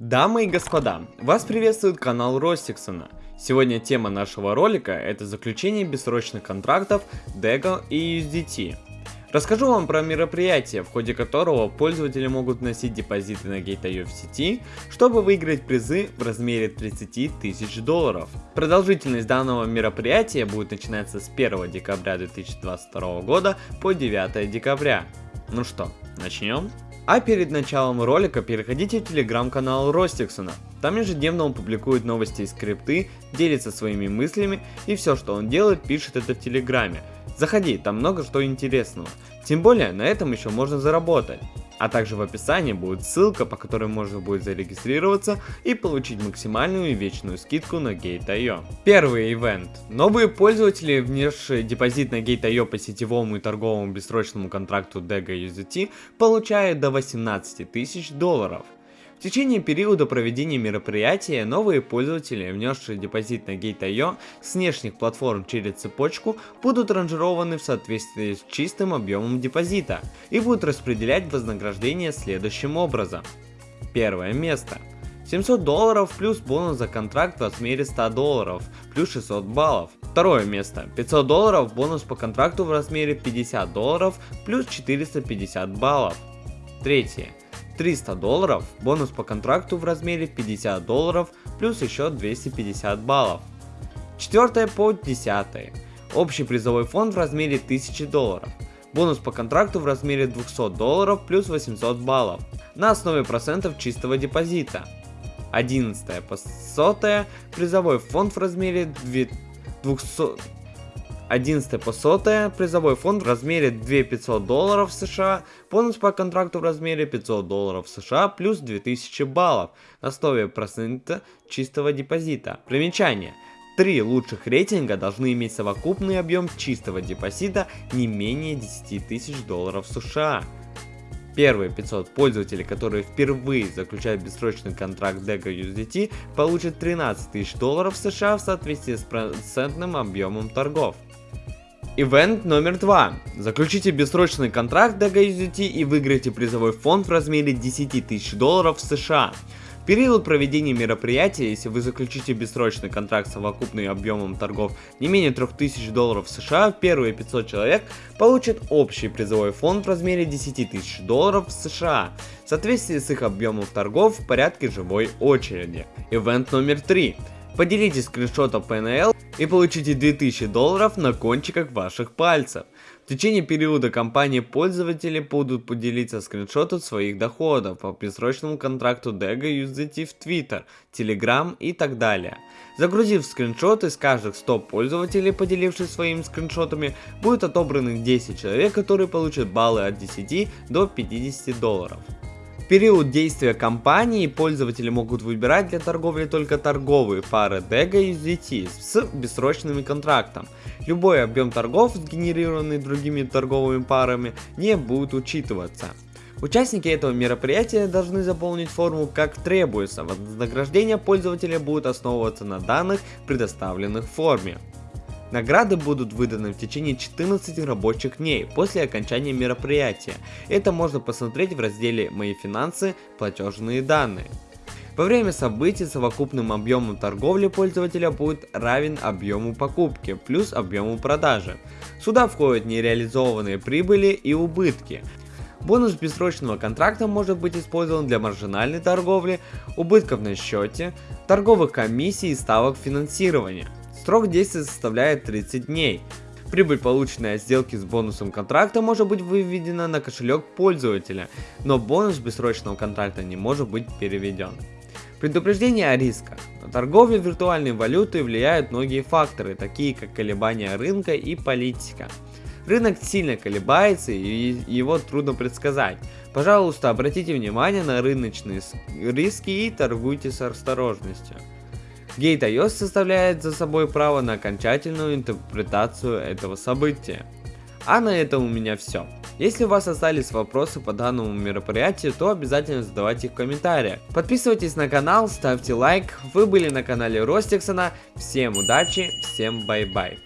Дамы и господа, вас приветствует канал Ростиксона. Сегодня тема нашего ролика это заключение бессрочных контрактов DEGO и USDT. Расскажу вам про мероприятие, в ходе которого пользователи могут вносить депозиты на Gate.io в сети, чтобы выиграть призы в размере 30 тысяч долларов. Продолжительность данного мероприятия будет начинаться с 1 декабря 2022 года по 9 декабря. Ну что, начнем? А перед началом ролика переходите в телеграм-канал Ростиксона. Там ежедневно он публикует новости и скрипты, делится своими мыслями и все, что он делает, пишет это в телеграме. Заходи, там много что интересного. Тем более, на этом еще можно заработать. А также в описании будет ссылка, по которой можно будет зарегистрироваться и получить максимальную и вечную скидку на Gate.io. Первый ивент. Новые пользователи, внесшие депозит на Gate.io по сетевому и торговому бессрочному контракту DEGA USDT, получают до 18 тысяч долларов. В течение периода проведения мероприятия новые пользователи, внесшие депозит на Gate.io с внешних платформ через цепочку, будут ранжированы в соответствии с чистым объемом депозита и будут распределять вознаграждение следующим образом. Первое место. 700 долларов плюс бонус за контракт в размере 100 долларов плюс 600 баллов. Второе место. 500 долларов бонус по контракту в размере 50 долларов плюс 450 баллов. Третье. 300 долларов, бонус по контракту в размере 50 долларов, плюс еще 250 баллов. Четвертое по 10. Общий призовой фонд в размере 1000 долларов. Бонус по контракту в размере 200 долларов плюс 800 баллов на основе процентов чистого депозита. 11 по 100 призовой фонд в размере 200 11 по 100 призовой фонд в размере 2500 долларов США, бонус по контракту в размере 500 долларов США плюс 2000 баллов на основе процента чистого депозита. Примечание. Три лучших рейтинга должны иметь совокупный объем чистого депозита не менее 10 тысяч долларов США. Первые 500 пользователей, которые впервые заключают бессрочный контракт DEGA USDT, получат 13 тысяч долларов США в соответствии с процентным объемом торгов. Ивент номер два. Заключите бессрочный контракт до GUSDT и выиграйте призовой фонд в размере 10 тысяч долларов США. В период проведения мероприятия, если вы заключите бессрочный контракт с совокупным объемом торгов не менее 3000 долларов США, первые 500 человек получат общий призовой фонд в размере 10 тысяч долларов США, в соответствии с их объемом торгов в порядке живой очереди. Ивент номер 3. Поделитесь скриншотом PNL и получите 2000 долларов на кончиках ваших пальцев. В течение периода кампании пользователи будут поделиться скриншотом своих доходов по бессрочному контракту DEGA USDT в Twitter, Telegram и так далее. Загрузив скриншоты с каждых 100 пользователей, поделившись своими скриншотами, будет отобраны 10 человек, которые получат баллы от 10 до 50 долларов период действия кампании пользователи могут выбирать для торговли только торговые пары DEGA и USDT с бессрочным контрактом. Любой объем торгов, сгенерированный другими торговыми парами, не будет учитываться. Участники этого мероприятия должны заполнить форму как требуется, вознаграждение пользователя будет основываться на данных, предоставленных в форме. Награды будут выданы в течение 14 рабочих дней после окончания мероприятия. Это можно посмотреть в разделе «Мои финансы. Платежные данные». Во время событий совокупным объемом торговли пользователя будет равен объему покупки плюс объему продажи. Сюда входят нереализованные прибыли и убытки. Бонус бессрочного контракта может быть использован для маржинальной торговли, убытков на счете, торговых комиссий и ставок финансирования. Срок действия составляет 30 дней. Прибыль, полученная от сделки с бонусом контракта, может быть выведена на кошелек пользователя, но бонус бессрочного контракта не может быть переведен. Предупреждение о рисках. На торговлю виртуальной валютой влияют многие факторы, такие как колебания рынка и политика. Рынок сильно колебается и его трудно предсказать. Пожалуйста, обратите внимание на рыночные риски и торгуйте с осторожностью. Gate.io оставляет за собой право на окончательную интерпретацию этого события. А на этом у меня все. Если у вас остались вопросы по данному мероприятию, то обязательно задавайте их в комментариях. Подписывайтесь на канал, ставьте лайк. Вы были на канале Ростиксона. Всем удачи, всем bye-bye.